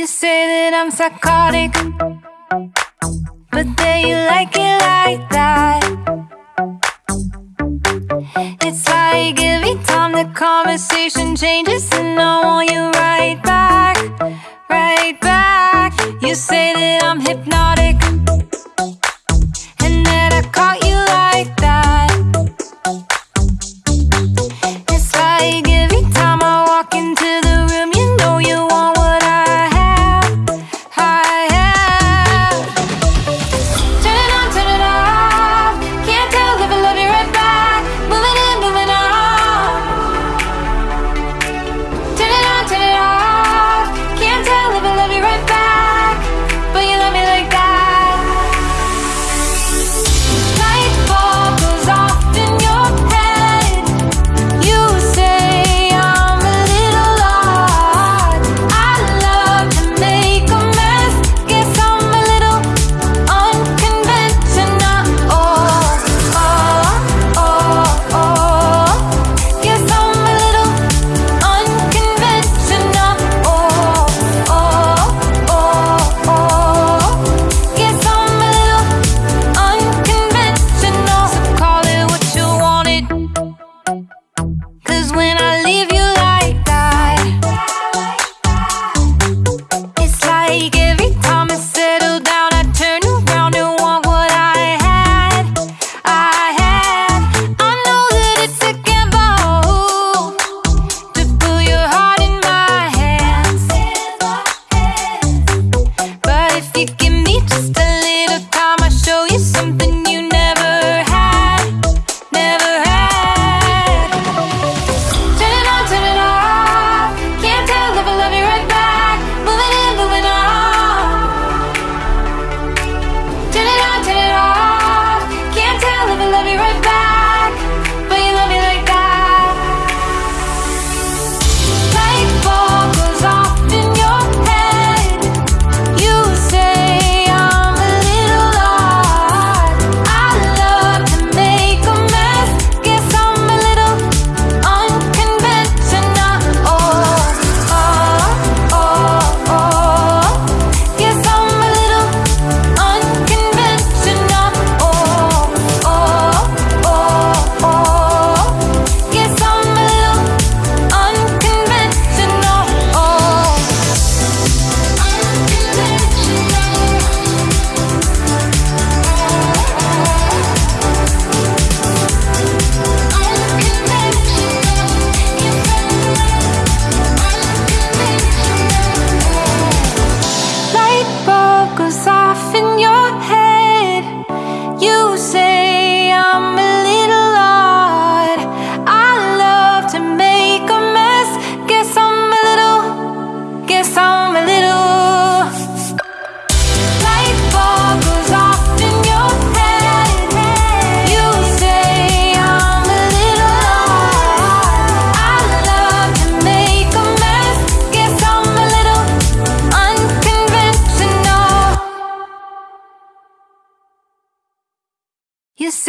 You say that I'm psychotic, but then you like it like that. It's like every time the conversation changes, and I want you right back, right back. You say that I'm hypnotic.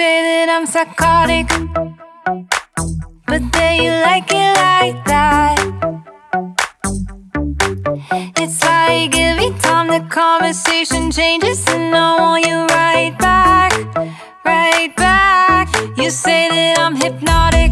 say that I'm psychotic But then you like it like that. It's like every time the conversation changes And I want you right back, right back. You say that I'm hypnotic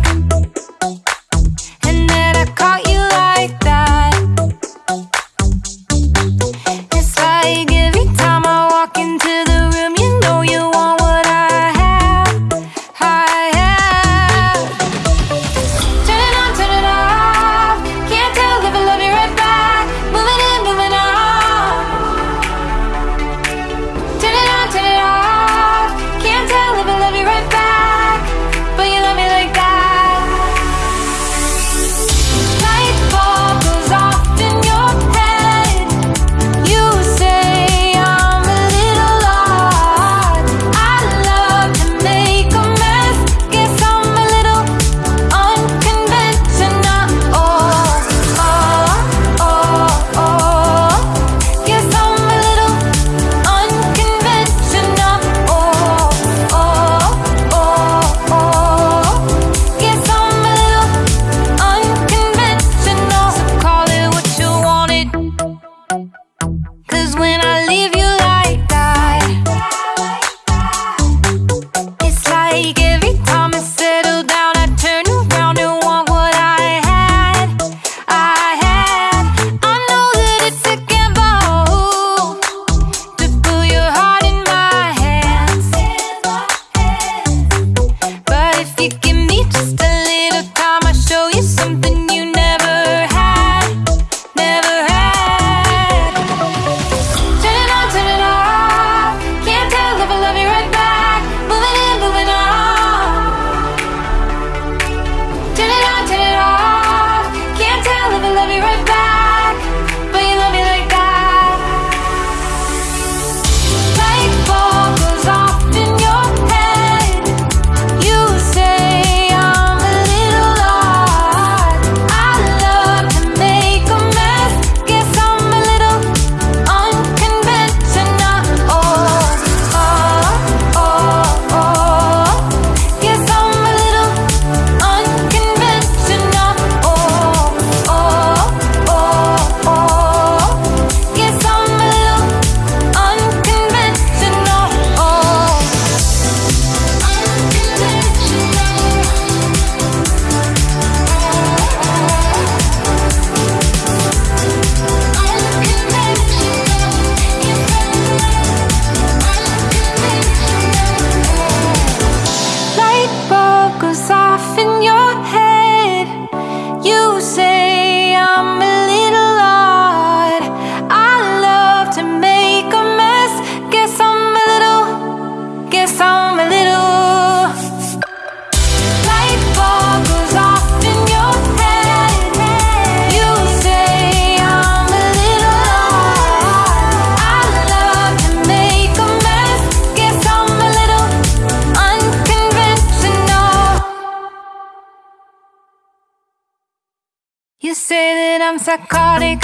say that I'm psychotic,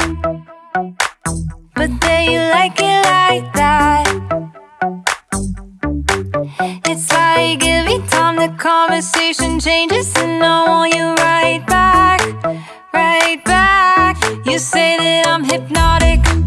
but then you like it like that. It's like every time the conversation changes, and I want you right back, right back. You say that I'm hypnotic.